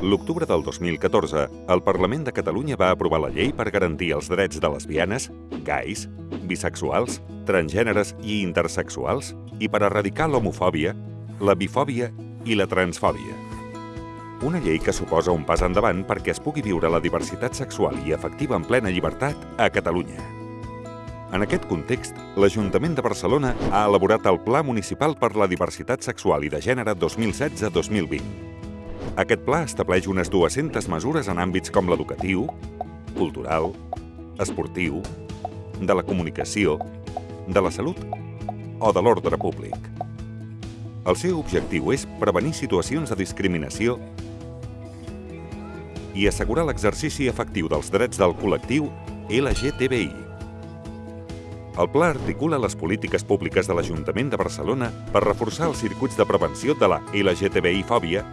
L'octubre del 2014, el Parlament de Catalunya va aprovar la llei per garantir els drets de lesbianes, gais, bisexuals, transgèneres i intersexuals i per erradicar l'homofòbia, la bifòbia i la transfòbia. Una llei que suposa un pas endavant perquè es pugui viure la diversitat sexual i afectiva en plena llibertat a Catalunya. En aquest context, l'Ajuntament de Barcelona ha elaborat el Pla Municipal per la Diversitat Sexual i de Gènere 2016-2020. Aquest pla estableix unes 200 mesures en àmbits com l'educatiu, cultural, esportiu, de la comunicació, de la salut o de l'ordre públic. El seu objectiu és prevenir situacions de discriminació i assegurar l'exercici efectiu dels drets del col·lectiu LGTBI. El pla articula les polítiques públiques de l'Ajuntament de Barcelona per reforçar els circuits de prevenció de la LGTBI-fòbia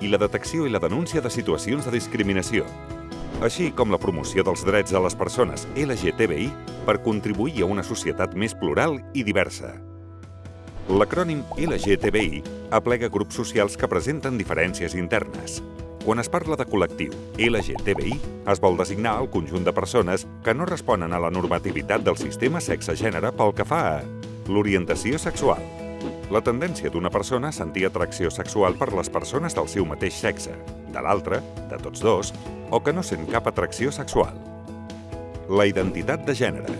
i la detecció i la denúncia de situacions de discriminació, així com la promoció dels drets de les persones LGTBI per contribuir a una societat més plural i diversa. L'acrònim LGTBI aplega grups socials que presenten diferències internes. Quan es parla de col·lectiu LGTBI, es vol designar el conjunt de persones que no responen a la normativitat del sistema sexe-gènere pel que fa a l'orientació sexual, la tendència d'una persona a sentir atracció sexual per les persones del seu mateix sexe, de l'altra, de tots dos, o que no sent cap atracció sexual. La identitat de gènere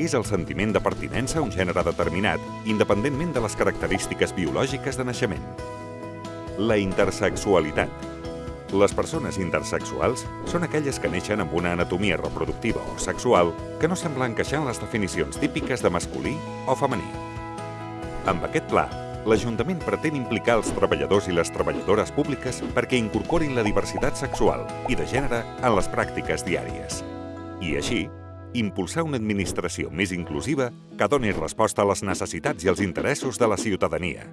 és el sentiment de pertinença a un gènere determinat, independentment de les característiques biològiques de naixement. La intersexualitat. Les persones intersexuals són aquelles que neixen amb una anatomia reproductiva o sexual que no sembla encaixar en les definicions típiques de masculí o femení. Amb aquest pla, l'Ajuntament pretén implicar els treballadors i les treballadores públiques perquè incorporin la diversitat sexual i de gènere en les pràctiques diàries. I així, impulsar una administració més inclusiva que doni resposta a les necessitats i els interessos de la ciutadania.